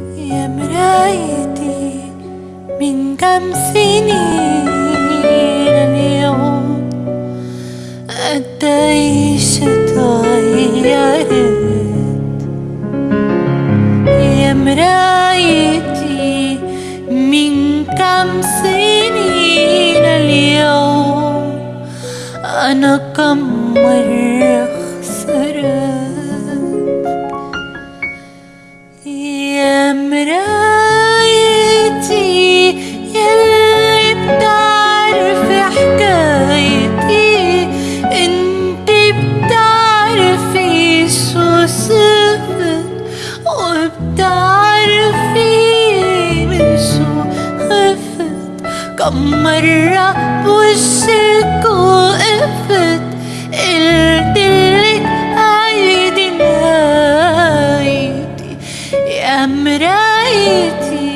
يا مرايتي من كم سنين اليوم قديش اتغيرت يا مرايتي من كم سنين اليوم أنا كم مرة خسرت؟ مرايتي يلي بتعرفي حكايتي. انتي بتعرفي شو صفت وبتعرفي من شو خفت. كم مرة بوشك وقفت مرايتي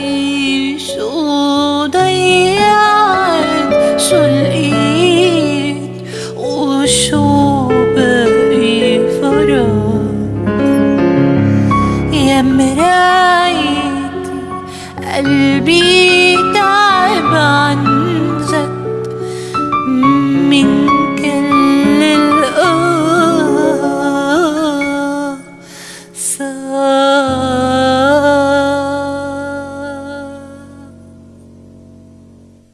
شو ضيعت؟ شو لقيت؟ وشو بقي فرق يا مرايتي قلبي